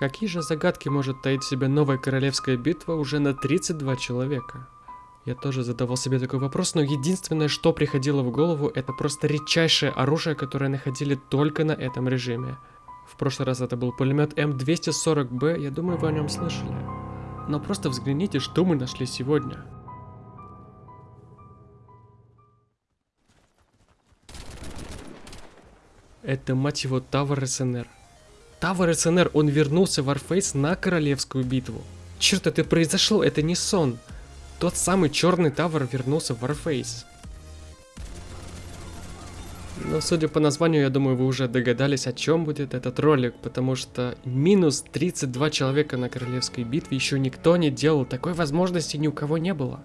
Какие же загадки может таить в себе новая королевская битва уже на 32 человека? Я тоже задавал себе такой вопрос, но единственное, что приходило в голову, это просто редчайшее оружие, которое находили только на этом режиме. В прошлый раз это был пулемет М240Б, я думаю, вы о нем слышали. Но просто взгляните, что мы нашли сегодня. Это, мать его, Тавр СНР. Тавр СНР, он вернулся в Warface на королевскую битву. Черт, это произошло, это не сон. Тот самый черный Тавр вернулся в Warface. Но судя по названию, я думаю, вы уже догадались, о чем будет этот ролик, потому что минус 32 человека на королевской битве еще никто не делал, такой возможности ни у кого не было.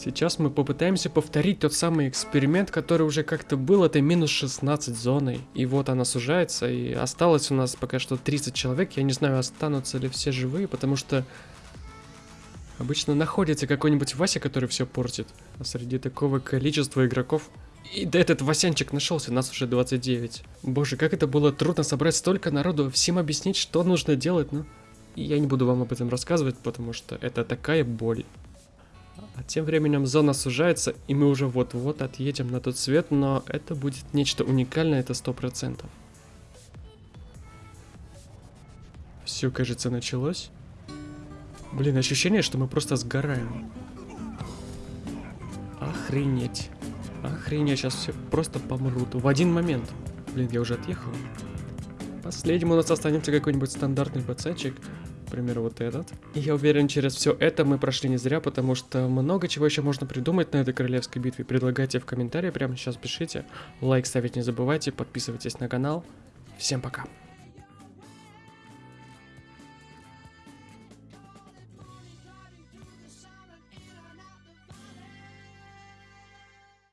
Сейчас мы попытаемся повторить тот самый эксперимент, который уже как-то был, это минус 16 зоной. И вот она сужается, и осталось у нас пока что 30 человек, я не знаю, останутся ли все живые, потому что обычно находится какой-нибудь Вася, который все портит. А среди такого количества игроков... И да этот Васянчик нашелся, нас уже 29. Боже, как это было трудно собрать столько народу, всем объяснить, что нужно делать, ну... Я не буду вам об этом рассказывать, потому что это такая боль. А тем временем зона сужается, и мы уже вот-вот отъедем на тот свет, но это будет нечто уникальное, это сто процентов. Все, кажется, началось. Блин, ощущение, что мы просто сгораем. Охренеть. Охренеть, сейчас все просто помрут. В один момент. Блин, я уже отъехал. Последним у нас останется какой-нибудь стандартный пацанчик. К вот этот. И я уверен, через все это мы прошли не зря, потому что много чего еще можно придумать на этой королевской битве. Предлагайте в комментарии, прямо сейчас пишите. Лайк ставить не забывайте, подписывайтесь на канал. Всем пока.